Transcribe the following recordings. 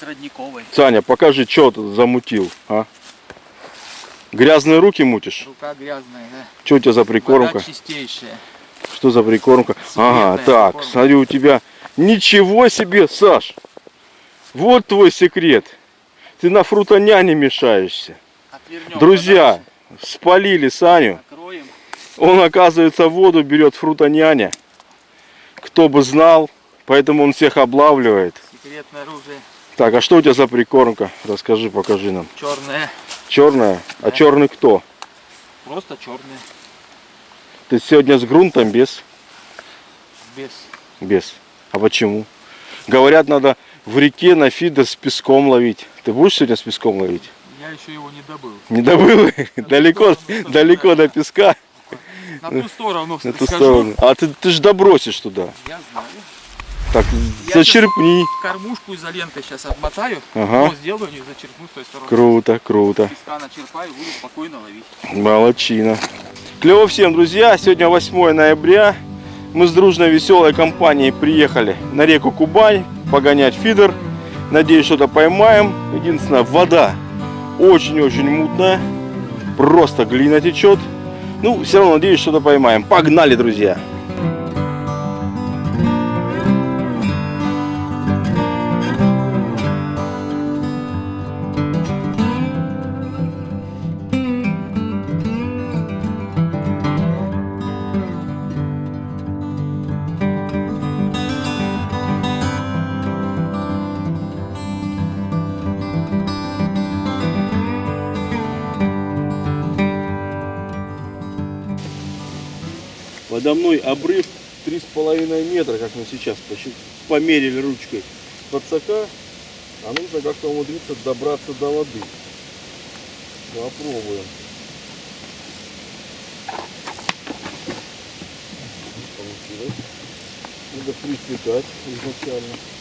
с родниковой. Саня, покажи, что ты замутил, а? Грязные руки мутишь? Рука грязная, да. Что у тебя за прикормка? Вода чистейшая. Что за прикормка? Ага, Секретная так, прикормка. смотри, у тебя... Ничего себе, Саш! Вот твой секрет. Ты на фрутоняне мешаешься. Отвернем Друзья, спалили Саню. подальше, Накроем. Он, оказывается, воду берет фрутоняня. Кто бы знал, поэтому он всех облавливает. Секретное оружие. Так, а что у тебя за прикормка? Расскажи, покажи нам. Черное. Черная? А Да. черный кто? Просто черное. Ты сегодня с грунтом без? Без. Без. А почему? Говорят, надо в реке на фидер с песком ловить. Ты будешь сегодня с песком ловить? Я еще его не добыл. Не добыл? Далеко, далеко до песка, На ту сторону на ту сторону. А ты, ты же добросишь туда. Я знаю. Так, Я зачерпни. Кормушку изолентой сейчас обмотаю. Ага. Сделаю, не зачерпну с той стороны. Круто, круто. Песка начерпаю, буду спокойно ловить. Молодчина. Клево всем, друзья. Сегодня 8 ноября. Мы с дружной веселой компанией приехали на реку Кубань погонять фидер. Надеюсь, что-то поймаем. Единственное, вода очень-очень мутная. Просто глина течет. Ну, все равно надеюсь, что-то поймаем. Погнали, друзья. Подо мной обрыв 3,5 метра, как мы сейчас померили ручкой подсока. А нужно как-то умудриться добраться до воды. Попробуем. Получилось. Надо присекать изначально.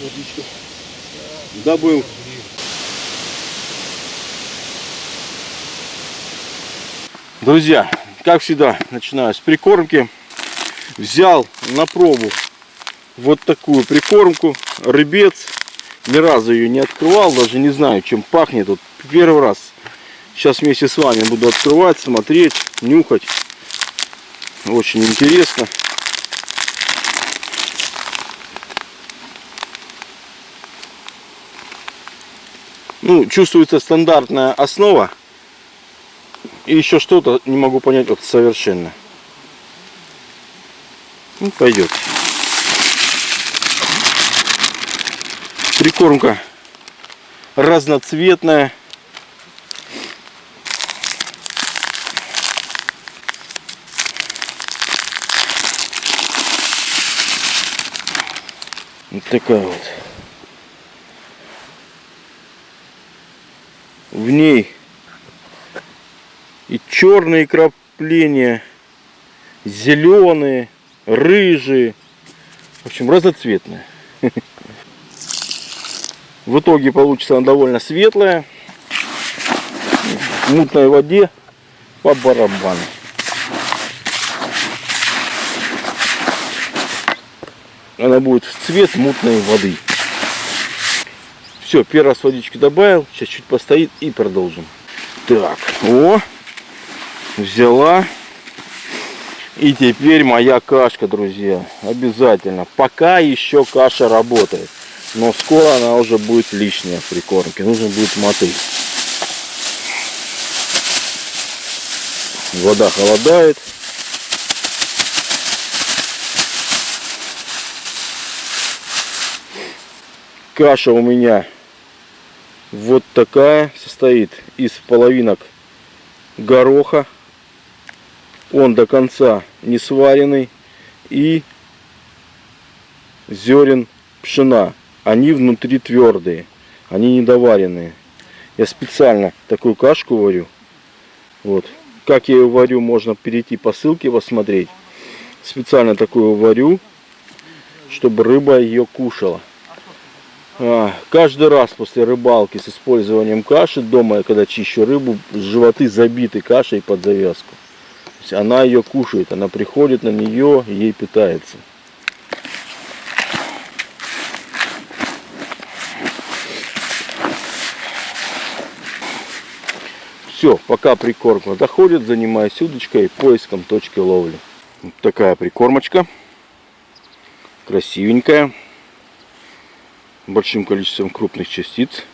Есть водичка. Добыл. Друзья, как всегда, начинаю с прикормки. Взял на пробу вот такую прикормку. Рыбец. Ни разу ее не открывал, даже не знаю, чем пахнет. Вот первый раз. Сейчас вместе с вами буду открывать, смотреть, нюхать. Очень интересно. Ну, чувствуется стандартная основа. И еще что-то не могу понять вот совершенно. Ну, пойдет. Прикормка разноцветная. Вот такая вот. В ней и черные крапления, зеленые, рыжие. В общем, разноцветные. В итоге получится она довольно светлая. В мутной воде по барабану. Она будет в цвет мутной воды. Все, первый раз водички добавил. Сейчас чуть постоит и продолжим. Так, о, взяла. И теперь моя кашка, друзья. Обязательно. Пока еще каша работает. Но скоро она уже будет лишняя в прикормке. Нужно будет мотыль. Вода холодает. Каша у меня вот такая состоит из половинок гороха. Он до конца не сваренный. И зерен пшена. Они внутри твердые. Они недоваренные. Я специально такую кашку варю. Вот. как я ее варю, можно перейти по ссылке посмотреть. Специально такую варю, чтобы рыба ее кушала. А, каждый раз после рыбалки с использованием каши дома, я когда чищу рыбу, животы забиты кашей под завязку. Она ее кушает, она приходит на нее, ей питается. Все, пока прикормка доходит, занимаюсь удочкой и поиском точки ловли. Вот такая прикормочка. Красивенькая. Большим количеством крупных частиц.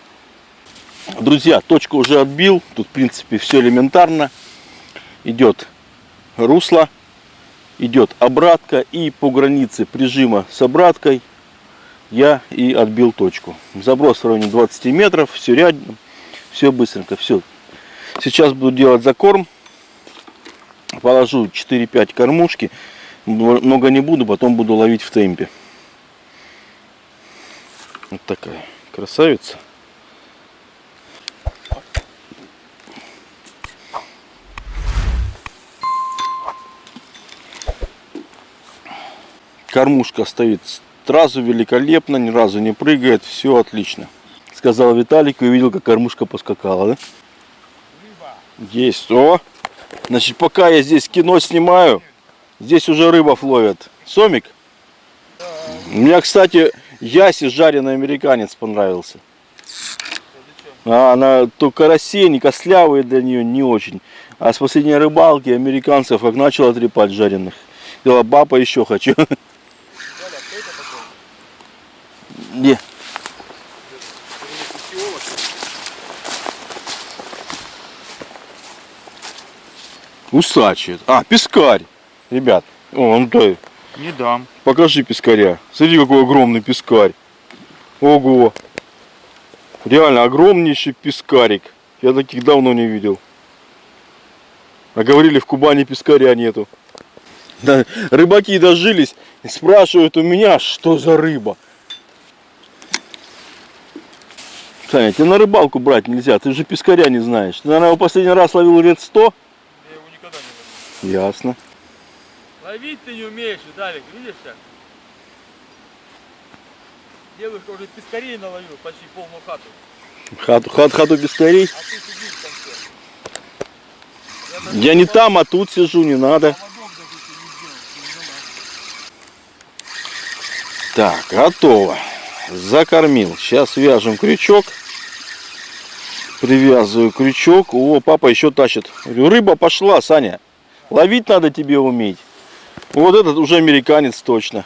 Друзья, точку уже отбил. Тут, в принципе, все элементарно. Идет русло, идет обратка. И по границе прижима с обраткой я и отбил точку. Заброс в районе 20 метров. Все рядом. Все быстренько. Все. Сейчас буду делать закорм. Положу 4-5 кормушки. Много не буду, потом буду ловить в темпе. Вот такая красавица. Кормушка стоит сразу великолепно, ни разу не прыгает, все отлично. Сказал Виталик и увидел, как кормушка поскакала, да? Есть. О! Значит, пока я здесь кино снимаю, здесь уже рыбов ловят. Сомик? У меня, кстати, Яси жареный американец понравился. А, она то карасей, не костлявые для нее, не очень. А с последней рыбалки американцев как начал отрепать жареных. Сказала, баба еще хочу. Не. Усачи. А, пескарь. Ребят. О, он то. Не дам. Покажи пескаря. Смотри, какой огромный пескарь. Ого. Реально огромнейший пескарик. Я таких давно не видел. А говорили, в Кубани пескаря нету. Да, рыбаки дожились и спрашивают у меня, что за рыба. Саня, тебе на рыбалку брать нельзя, ты же пескаря не знаешь. Ты, наверное, его последний раз ловил лет 100? Я его никогда не ловил. Ясно. Ловить ты не умеешь, Виталик, видишь как? Девушка уже пескарей наловил почти полную хату. Хату, хат, хату пескарей. А ты сидишь там все. Я, Я не там, а тут сижу, не надо. Так, готово. Закормил. Сейчас вяжем крючок. Привязываю крючок. О, папа еще тащит. Говорю, рыба пошла, Саня. Ловить надо тебе уметь. Вот этот уже американец точно.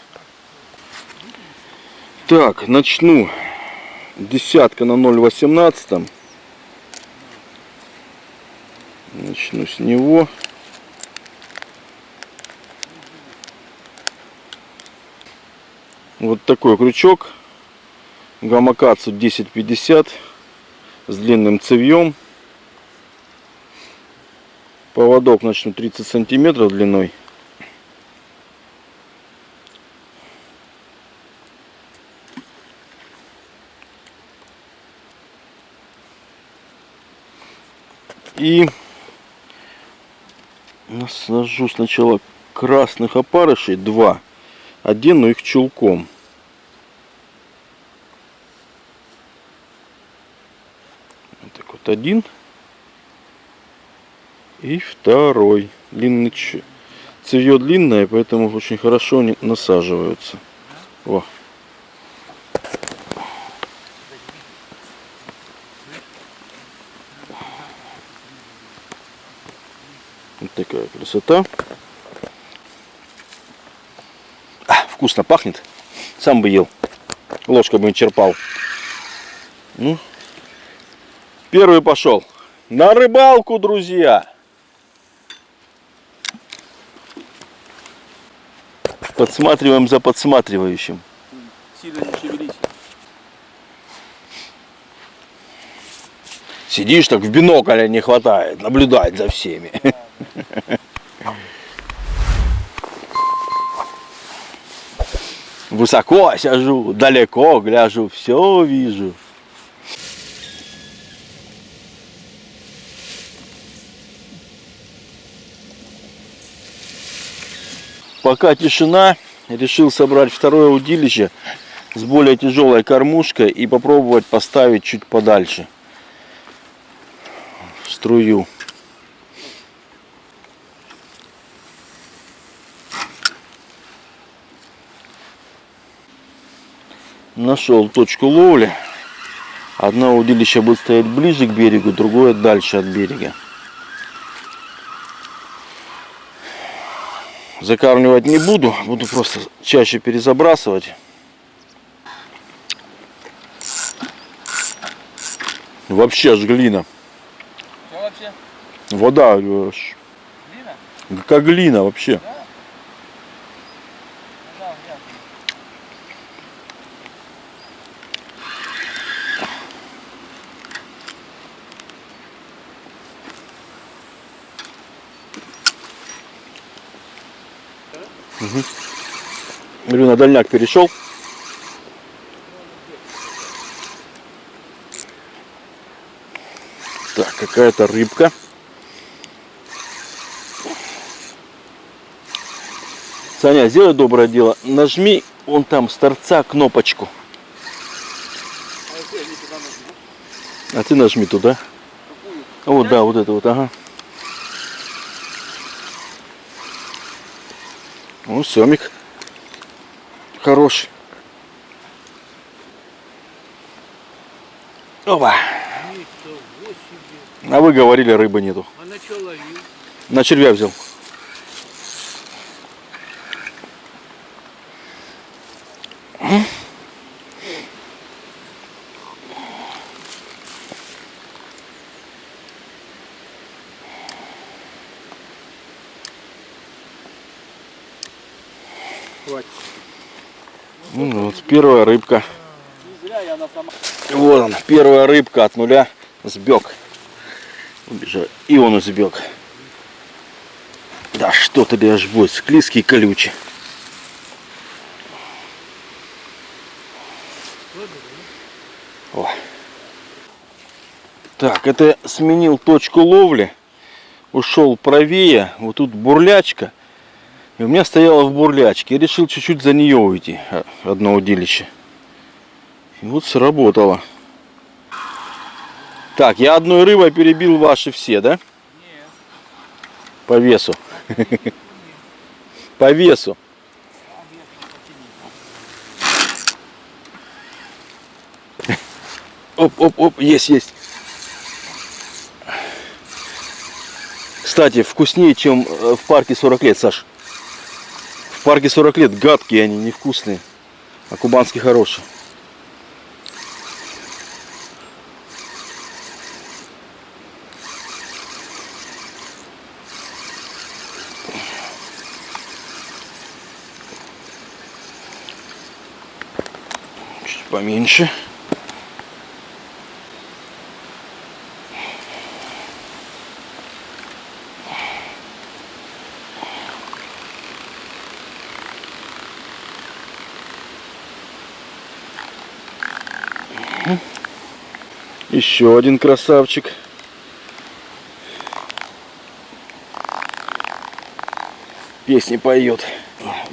Так, начну. Десятка на 0,18. Начну с него. Вот такой крючок. Гамакацу 1050 с длинным цевьем. Поводок начну 30 сантиметров длиной. И насажу сначала красных опарышей, два. Одену их чулком. Вот так вот один. И второй. Длинный ч- цевье длинное, поэтому очень хорошо они насаживаются. О. Вот такая красота. А, вкусно пахнет. Сам бы ел. Ложкой бы черпал. Ну, первый пошел. На рыбалку, друзья. Подсматриваем за подсматривающим. Сильно не шевелись. Сидишь так в бинокля не хватает, наблюдать за всеми. Высоко сижу, далеко гляжу, все вижу. Пока тишина, решил собрать второе удилище с более тяжелой кормушкой и попробовать поставить чуть подальше струю. Нашел точку ловли. Одно удилище будет стоять ближе к берегу, другое дальше от берега. Закармливать не буду, буду просто чаще перезабрасывать. Вообще аж глина. Что вообще? Вода Глина? как глина вообще. Да. Говорю, на дальняк перешел. Так, какая-то рыбка. Саня, сделай доброе дело. Нажми вон там с торца кнопочку. А ты нажми туда. Какую? Вот, да, вот это вот, ага. Ну, семик. Хороший. Опа. А вы говорили, рыбы нету. А на что ловил? На червя взял. Хватит. Ну, вот первая рыбка. Вот он, первая рыбка от нуля сбег. Убежал. И он сбег. Да что ты даешь будет, склизкий колючий. О. Так, это сменил точку ловли. Ушел правее. Вот тут бурлячка. И у меня стояла в бурлячке. Я решил чуть-чуть за нее уйти. а, Одно удилище. И вот сработало. Так, я одной рыбой перебил ваши все, да? Нет. По весу. По весу. Оп, оп, оп, есть, есть. Кстати, вкуснее, чем э, в парке 40 лет, Саш. Парке 40 лет гадкие они, невкусные. А кубанский хороший. Чуть поменьше. Еще один красавчик. Песни поет.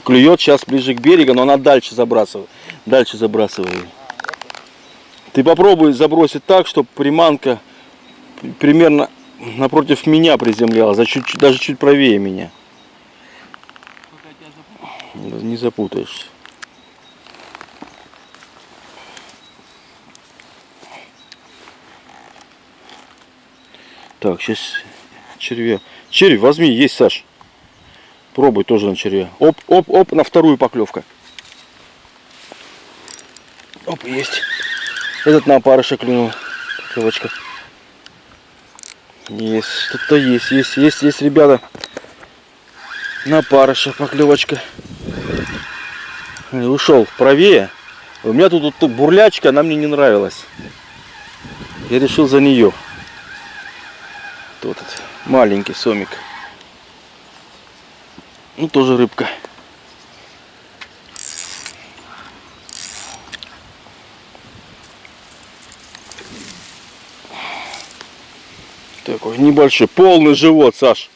Клюет сейчас ближе к берегу, но она дальше забрасывает. Дальше забрасывает. Ты попробуй забросить так, чтобы приманка примерно напротив меня приземлялась, а чуть, даже чуть правее меня. Не запутаешься. Так, сейчас червя. Червь возьми, есть, Саш. Пробуй тоже на червя. Оп, оп, оп, на вторую поклевка. Оп, есть. Этот на опарыша клюнул. Поклевочка. Есть, что-то есть, есть, есть, есть, ребята. На опарыша поклевочка. И Ушел правее. У меня тут, тут бурлячка, она мне не нравилась. Я решил за нее. Кто тут? Маленький сомик. Ну, тоже рыбка. Такой небольшой, полный живот, Саш.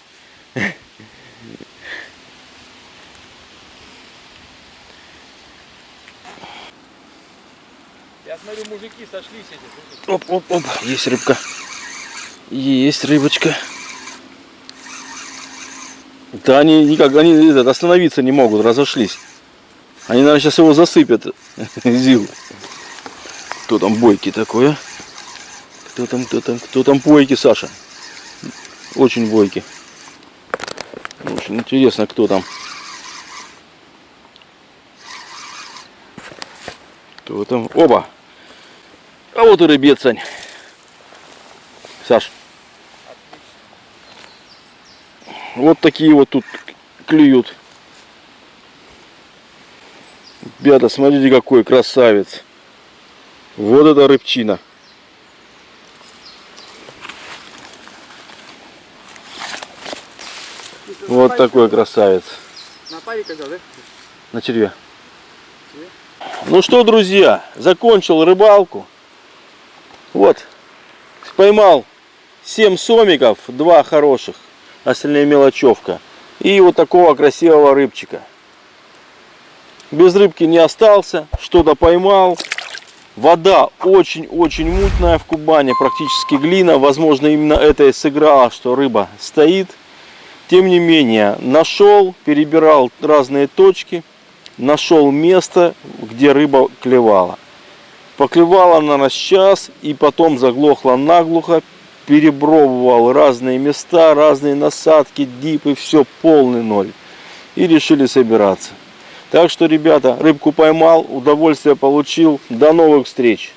Я смотрю, мужики сошлись эти. Оп-оп-оп, есть рыбка. Есть рыбочка. Да они никак, они этот, остановиться не могут, разошлись. Они, наверное, сейчас его засыпят. Зил. Кто там бойки такой, а? Кто там, кто там, кто там бойки, Саша? Очень бойки. Очень интересно, кто там. Кто там? Оба! А вот и рыбец, Сань. Саш. Вот такие вот тут клюют. Ребята, смотрите, какой красавец. Вот это рыбчина. Вот такой красавец. На паре когда, да? На червя. Ну что, друзья, закончил рыбалку. Вот, поймал 7 сомиков, два хороших, остальные мелочевка. И вот такого красивого рыбчика. Без рыбки не остался, что-то поймал. Вода очень-очень мутная в Кубани, практически глина. Возможно, именно это и сыграло, что рыба стоит. Тем не менее, нашел, перебирал разные точки, нашел место, где рыба клевала. Поклевала на час и потом заглохла наглухо, перебровывал разные места, разные насадки, дипы, все полный ноль. И решили собираться. Так что, ребята, рыбку поймал, удовольствие получил. До новых встреч!